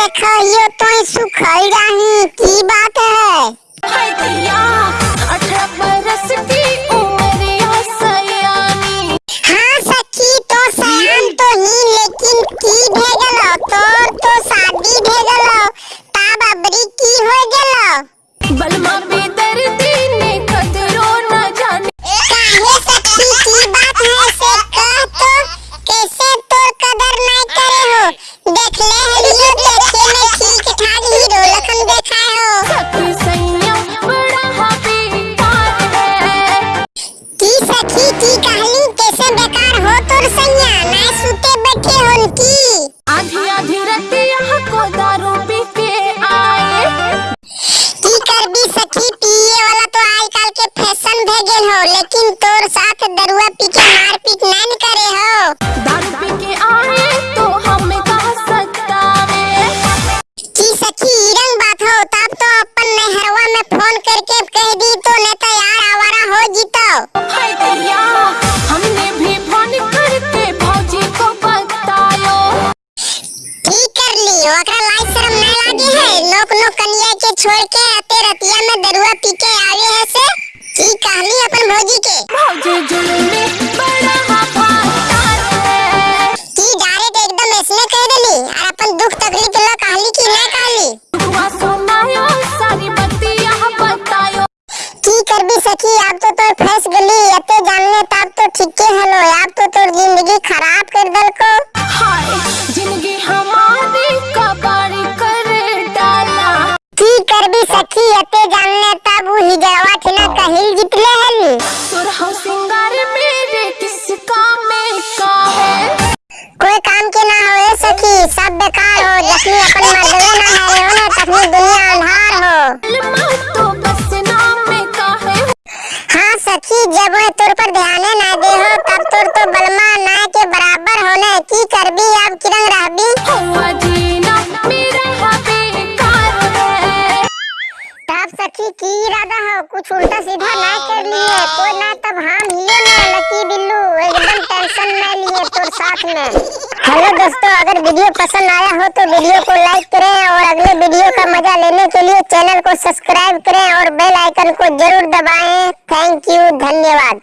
देखो यो तो सुखल जानी की बात है। छोड़ के आते रतिया में दरुआ पी के आवे है से की कहली अपन भौजी के। भौजी जुलमी की करबी सखी अते जानने तब ही जवा ठिना कहिल जितले हली सुरह सिंगार मेरे किस काम में का है? कोई काम के ना होए सखी सब बेकार हो। जखनी अपन मर्दवे ना है हो ना तखनी दुनिया अंधार हो। तो बस नाम में का है। हाँ सखी जब तोर पर ध्यान ना की इरादा हो कुछ उल्टा सीधा ना कर लिए। कोई ना तब हम हियो ना लकी बिल्लू एकदम टेंशन में लिए तो साथ में। हेलो दोस्तों अगर वीडियो पसंद आया हो तो वीडियो को लाइक करें और अगले वीडियो का मज़ा लेने के लिए चैनल को सब्सक्राइब करें और बेल आइकन को ज़रूर दबाएँ। थैंक यू धन्यवाद।